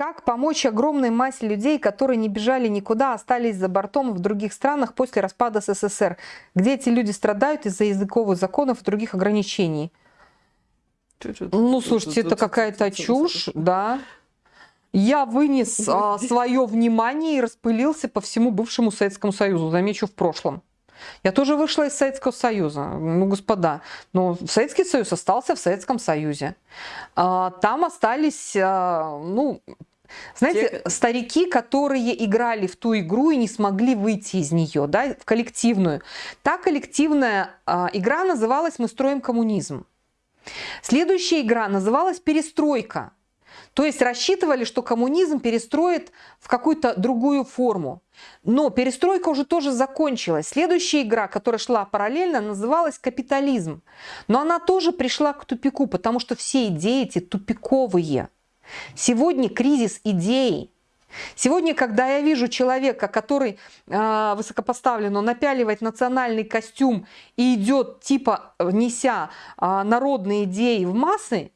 Как помочь огромной массе людей, которые не бежали никуда, а остались за бортом в других странах после распада СССР, где эти люди страдают из-за языковых законов и других ограничений? Ну, слушайте, это какая-то чушь, да. Я вынес а, свое внимание и распылился по всему бывшему Советскому Союзу, замечу, в прошлом. Я тоже вышла из Советского Союза, ну, господа, но Советский Союз остался в Советском Союзе. А, там остались, а, ну, знаете, Те... старики, которые играли в ту игру и не смогли выйти из нее, да, в коллективную. Та коллективная а, игра называлась «Мы строим коммунизм». Следующая игра называлась «Перестройка». То есть рассчитывали, что коммунизм перестроит в какую-то другую форму. Но перестройка уже тоже закончилась. Следующая игра, которая шла параллельно, называлась капитализм. Но она тоже пришла к тупику, потому что все идеи эти тупиковые. Сегодня кризис идей. Сегодня, когда я вижу человека, который э, высокопоставлен, он напяливает национальный костюм и идет, типа, неся э, народные идеи в массы,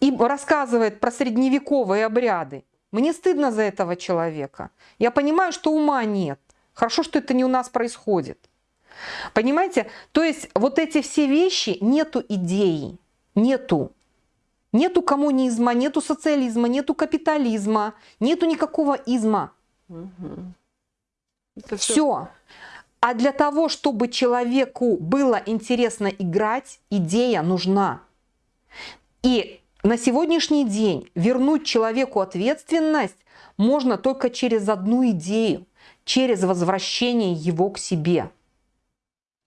и рассказывает про средневековые обряды, мне стыдно за этого человека. Я понимаю, что ума нет. Хорошо, что это не у нас происходит. Понимаете? То есть вот эти все вещи, нету идеи, нету. Нету коммунизма, нету социализма, нету капитализма, нету никакого изма. Угу. все. все. А для того, чтобы человеку было интересно играть, идея нужна. И на сегодняшний день вернуть человеку ответственность можно только через одну идею, через возвращение его к себе.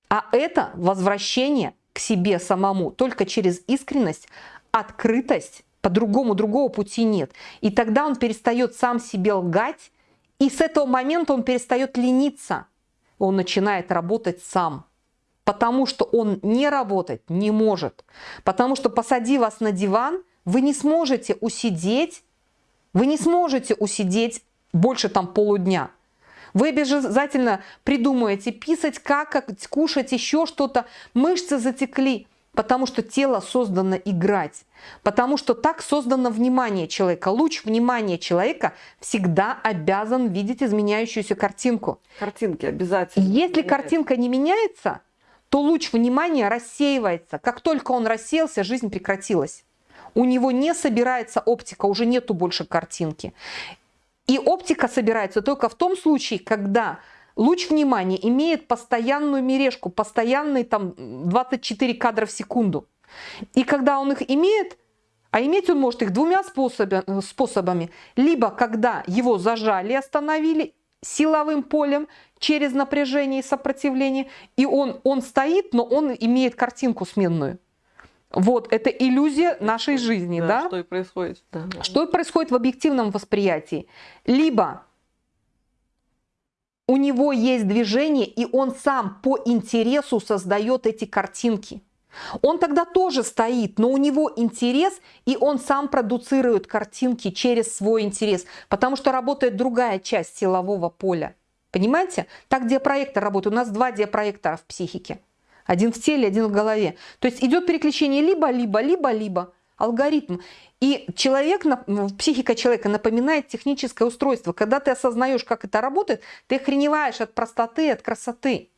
А это возвращение к себе самому только через искренность, открытость, по-другому другого пути нет. И тогда он перестает сам себе лгать, и с этого момента он перестает лениться. Он начинает работать сам. Потому что он не работать не может. Потому что посади вас на диван, вы не сможете усидеть, вы не сможете усидеть больше там полудня. Вы обязательно придумаете писать, как кушать, еще что-то. Мышцы затекли. Потому что тело создано играть. Потому что так создано внимание человека. Луч внимания человека всегда обязан видеть изменяющуюся картинку. Картинки обязательно. Если меняется. картинка не меняется, то луч внимания рассеивается. Как только он рассеялся, жизнь прекратилась. У него не собирается оптика, уже нету больше картинки. И оптика собирается только в том случае, когда Луч внимания имеет постоянную мережку, постоянный там 24 кадра в секунду. И когда он их имеет, а иметь он может их двумя способами. Либо когда его зажали, остановили силовым полем через напряжение и сопротивление, и он, он стоит, но он имеет картинку сменную. Вот, это иллюзия нашей жизни, да? да? Что и происходит. Да. Что и происходит в объективном восприятии. Либо у него есть движение, и он сам по интересу создает эти картинки. Он тогда тоже стоит, но у него интерес, и он сам продуцирует картинки через свой интерес, потому что работает другая часть силового поля. Понимаете? Так диапроектор работает. У нас два диапроектора в психике. Один в теле, один в голове. То есть идет переключение либо-либо, либо-либо алгоритм. И человек, психика человека напоминает техническое устройство. Когда ты осознаешь, как это работает, ты охреневаешь от простоты, от красоты.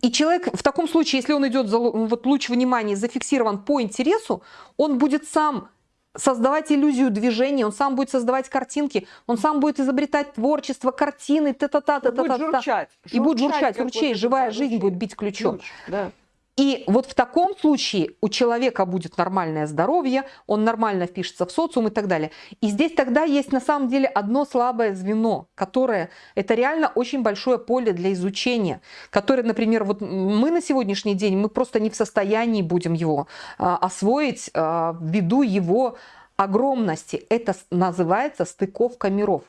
И человек в таком случае, если он идет за вот луч внимания зафиксирован по интересу, он будет сам создавать иллюзию движения, он сам будет создавать картинки, он сам будет изобретать творчество, картины, та-та-та-та-та-та. И будет журчать, ручей, живая жизнь будет бить ключом. Ключ, да. И вот в таком случае у человека будет нормальное здоровье, он нормально впишется в социум и так далее. И здесь тогда есть на самом деле одно слабое звено, которое это реально очень большое поле для изучения, которое, например, вот мы на сегодняшний день, мы просто не в состоянии будем его а, освоить а, ввиду его огромности. Это называется стыковка миров.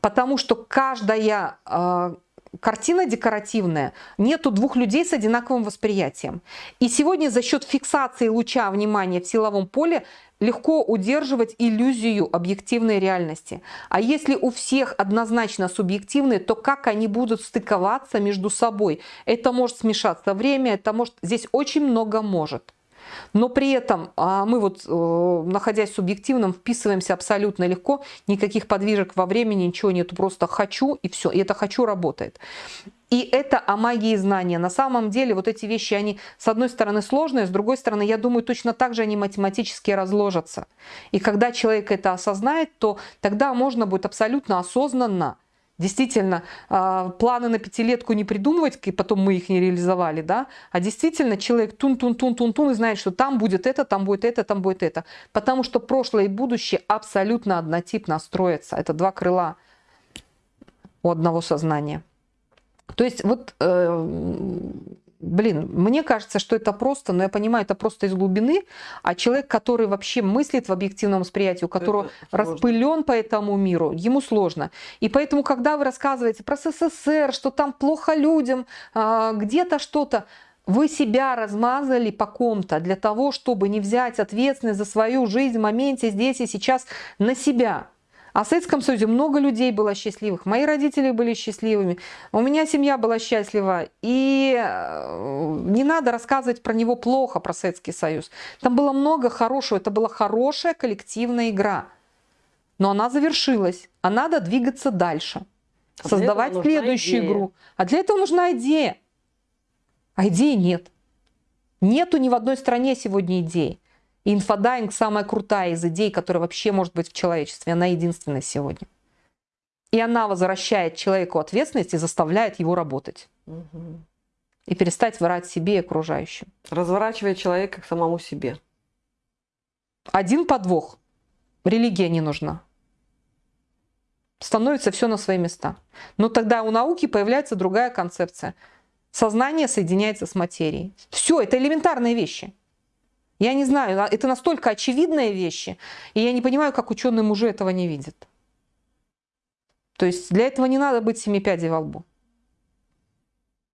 Потому что каждая а, картина декоративная, нету двух людей с одинаковым восприятием. И сегодня за счет фиксации луча внимания в силовом поле легко удерживать иллюзию объективной реальности. А если у всех однозначно субъективные, то как они будут стыковаться между собой? Это может смешаться время, это может... Здесь очень много может. Но при этом а, мы вот, э, находясь в субъективном, вписываемся абсолютно легко, никаких подвижек во времени, ничего нету, просто хочу и все, и это хочу работает. И это о магии знания. На самом деле вот эти вещи, они с одной стороны сложные, с другой стороны, я думаю, точно так же они математически разложатся. И когда человек это осознает, то тогда можно будет абсолютно осознанно Действительно, а, планы на пятилетку не придумывать, и потом мы их не реализовали, да, а действительно человек тун-тун-тун-тун-тун и знает, что там будет это, там будет это, там будет это. Потому что прошлое и будущее абсолютно однотипно строятся. Это два крыла у одного сознания. То есть вот э, блин, мне кажется, что это просто, но я понимаю, это просто из глубины, а человек, который вообще мыслит в объективном восприятии, у которого распылен по этому миру, ему сложно. И поэтому, когда вы рассказываете про СССР, что там плохо людям, а, где-то что-то, вы себя размазали по ком-то для того, чтобы не взять ответственность за свою жизнь в моменте здесь и сейчас на себя. А в Советском Союзе много людей было счастливых. Мои родители были счастливыми. У меня семья была счастлива. И э, не надо рассказывать про него плохо, про Советский Союз. Там было много хорошего. Это была хорошая коллективная игра. Но она завершилась. А надо двигаться дальше. А создавать следующую идея. игру. А для этого нужна идея. А идеи нет. Нету ни в одной стране сегодня идеи. И инфодайинг самая крутая из идей, которая вообще может быть в человечестве. Она единственная сегодня. И она возвращает человеку ответственность и заставляет его работать. Угу. И перестать врать себе и окружающим. Разворачивает человека к самому себе. Один подвох. Религия не нужна. Становится все на свои места. Но тогда у науки появляется другая концепция. Сознание соединяется с материей. Все, это элементарные вещи. Я не знаю, а это настолько очевидные вещи, и я не понимаю, как ученые мужи этого не видят. То есть для этого не надо быть семи пядей во лбу.